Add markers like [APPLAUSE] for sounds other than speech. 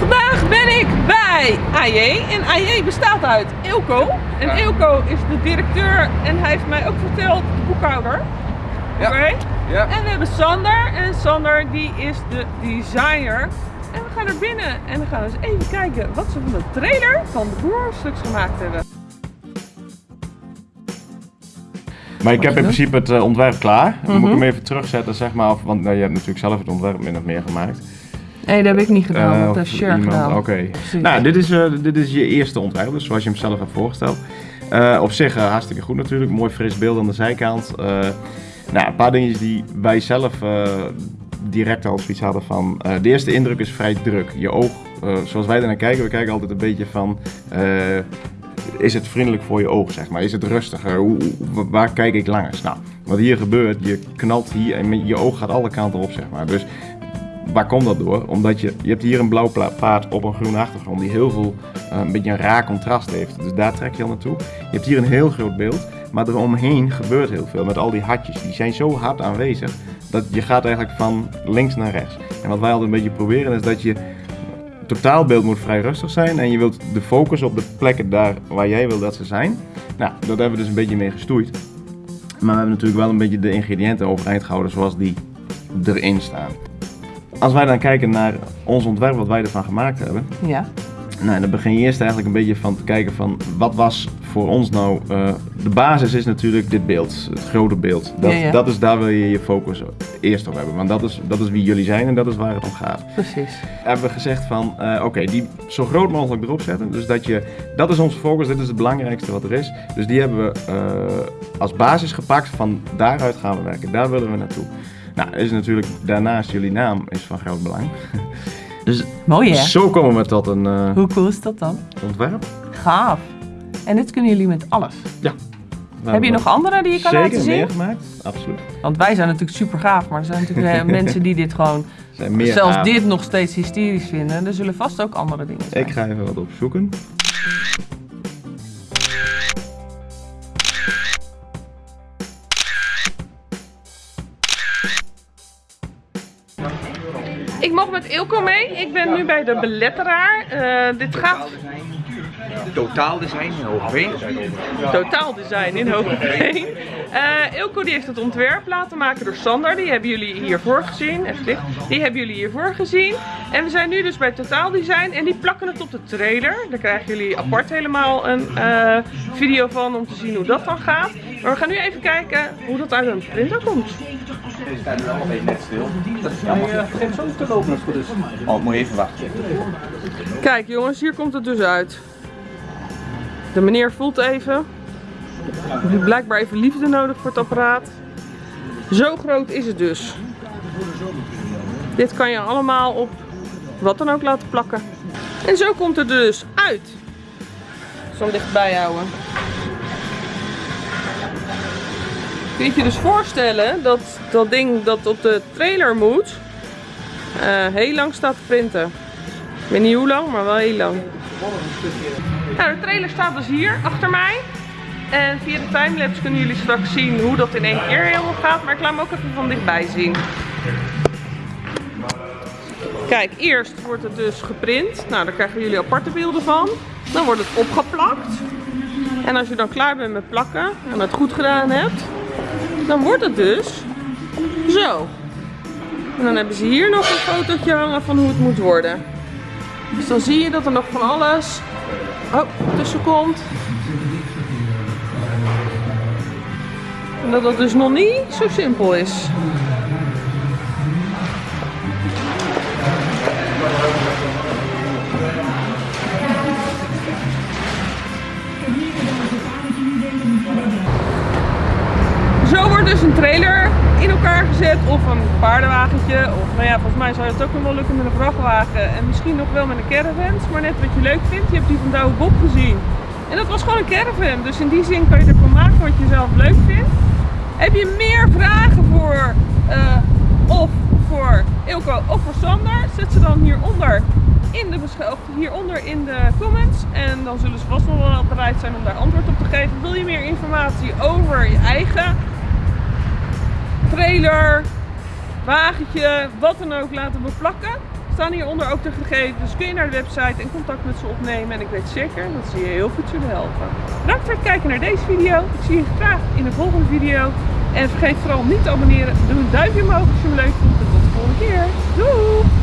Vandaag ben ik bij AJ en AJ bestaat uit Ilko. En Ja. Is de directeur en hij heeft mij ook verteld de boekhouder. Ja. Oké? Ja. En we hebben Sander en Sander die is de designer. En we gaan er binnen en we gaan eens even kijken wat ze van de trailer van de Boerstuks gemaakt hebben. Maar ik heb in principe het eh, ontwerp klaar. Dan moet ik Mhm. hem even terugzetten, zeg maar. Want nou, je hebt natuurlijk zelf het ontwerp min of meer gemaakt. Nee, dat heb ik niet gedaan. Eh, dat Sher iemand- gedaan. Oké. Nou, dit is, eh, dit is je eerste ontwerp, dus zoals je hem zelf hebt voorgesteld. Eh, op zich hartstikke goed natuurlijk. Mooi fris beeld aan de zijkant. Nou, een paar dingetjes die wij zelf direct al zoiets hadden van... de eerste indruk is vrij druk. Je oog, zoals wij er naar kijken, we kijken altijd een beetje van... is het vriendelijk voor je oog, zeg maar? Is het rustiger? Hoe, waar kijk ik langs? Nou, wat hier gebeurt, je knalt hier en je oog gaat alle kanten op, zeg maar. Dus waar komt dat door? Omdat je, je hebt hier een blauw paard op een groene achtergrond die heel veel, eh, een beetje een raar contrast heeft. Dus daar trek je al naartoe. Je hebt hier een heel groot beeld, maar eromheen gebeurt heel veel met al die hartjes. Die zijn zo hard aanwezig dat je gaat eigenlijk van links naar rechts. En wat wij altijd een beetje proberen is dat je totaalbeeld moet vrij rustig zijn en je wilt de focus op de plekken daar waar jij wil dat ze zijn. Nou, dat hebben we dus een beetje mee gestoeid. Maar we hebben natuurlijk wel een beetje de ingrediënten overeind gehouden zoals die erin staan. Als wij dan kijken naar ons ontwerp, wat wij ervan gemaakt hebben, Ja. nou, dan begin je eerst eigenlijk een beetje van te kijken van wat was voor ons nou. eh, de basis is natuurlijk dit beeld, het grote beeld. Dat, Ja, ja. dat is daar wil je je focus eerst op hebben, want dat is, dat is wie jullie zijn en dat is waar het om gaat. Precies. Hebben we gezegd van eh, oké, die zo groot mogelijk erop zetten. Dus dat je, dat is onze focus, dit is het belangrijkste wat er is. Dus die hebben we eh, als basis gepakt, van daaruit gaan we werken, daar willen we naartoe. Nou, is natuurlijk daarnaast jullie naam is van groot belang. [LAUGHS] Dus Mooi hè? zo komen we tot een eh, Hoe cool is dat dan? ontwerp. Gaaf. En dit kunnen jullie met alles. Ja. Heb je nog andere die je kan Zeker laten zien? meer gemaakt, absoluut. Want wij zijn natuurlijk super gaaf, maar er zijn natuurlijk eh, [LAUGHS] mensen die dit gewoon, Er zijn meer zelfs dit nog steeds hysterisch vinden. Er zullen vast ook andere dingen zijn. Ik ga even wat opzoeken. Ik mag met Ilko mee. Ik ben nu bij de beletteraar. Eh, dit gaat Totaal design in Hogeveen. totaal design in Hogeveen. Eh Ilko die heeft het ontwerp laten maken door Sander. Die hebben jullie hiervoor gezien. Even licht. Die hebben jullie hiervoor gezien. En we zijn nu dus bij Totaal Design. En die plakken het op de trailer. Daar krijgen jullie apart helemaal een eh, video van om te zien hoe dat dan gaat. Maar we gaan nu even kijken hoe dat uit een printer komt. Net stil. Ja, mag je geef zo te lopen als het goed is. Oh, moet je even wachten. Kijk jongens, hier komt het dus uit. De meneer voelt even. Heeft blijkbaar even liefde nodig voor het apparaat. Zo groot is het dus. Dit kan je allemaal op wat dan ook laten plakken. En zo komt het dus uit. Ik zal dichtbij houden. Kun je je dus voorstellen dat dat ding dat op de trailer moet, eh, heel lang staat te printen. Ik weet niet hoe lang, maar wel heel lang. Nou, de trailer staat dus hier achter mij. En via de timelapse kunnen jullie straks zien hoe dat in één keer helemaal gaat. Maar ik laat hem ook even van dichtbij zien. Kijk, eerst wordt het dus geprint. Nou, daar krijgen jullie aparte beelden van. Dan wordt het opgeplakt. En als je dan klaar bent met plakken en het goed gedaan hebt, dan wordt het dus zo. En dan hebben ze hier nog een fotootje hangen van hoe het moet worden. Dus dan zie je dat er nog van alles oh, tussen komt. En dat het dus nog niet zo simpel is. Dus een trailer in elkaar gezet of een paardenwagentje. Of nou ja, volgens mij zou het ook wel lukken met een vrachtwagen. En misschien nog wel met een caravan. Maar net wat je leuk vindt. Je hebt die van Douwe Bob gezien. En dat was gewoon een caravan. Dus in die zin kan je ervan maken wat je zelf leuk vindt. Heb je meer vragen voor eh, of voor Ilko of voor Sander? Zet ze dan hieronder in de, hieronder in de comments. En dan zullen ze vast nog wel bereid zijn om daar antwoord op te geven. Wil je meer informatie over je eigen trailer, wagentje, wat dan ook laten beplakken? Staan hieronder ook de gegevens. Kun je naar de website en contact met ze opnemen. En ik weet zeker dat ze je heel goed zullen helpen. Bedankt voor het kijken naar deze video. Ik zie je graag in de volgende video. En vergeet vooral niet te abonneren. Doe een duimpje omhoog als je hem leuk vond. En tot de volgende keer. Doei!